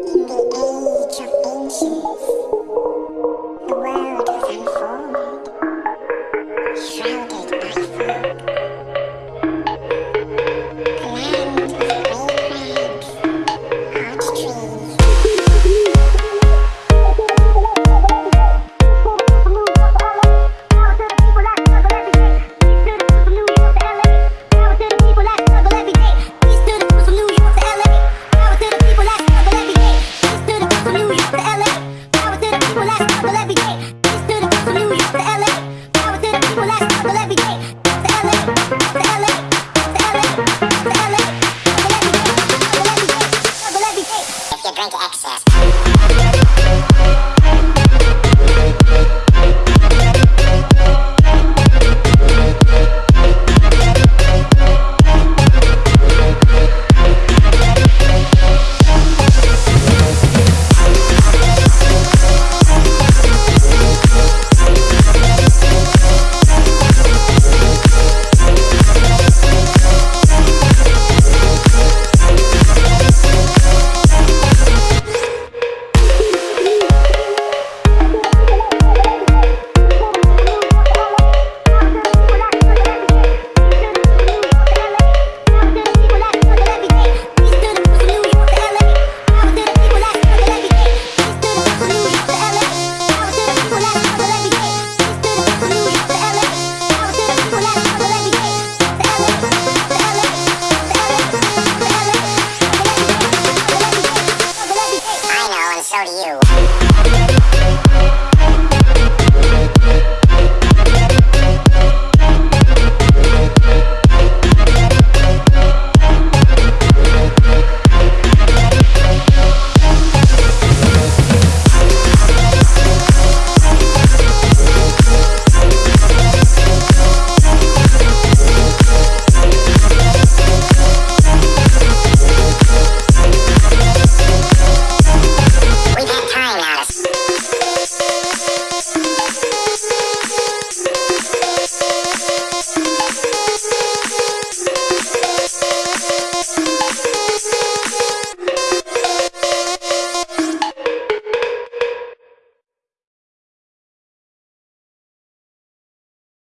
The age of ancients, the world drink excess.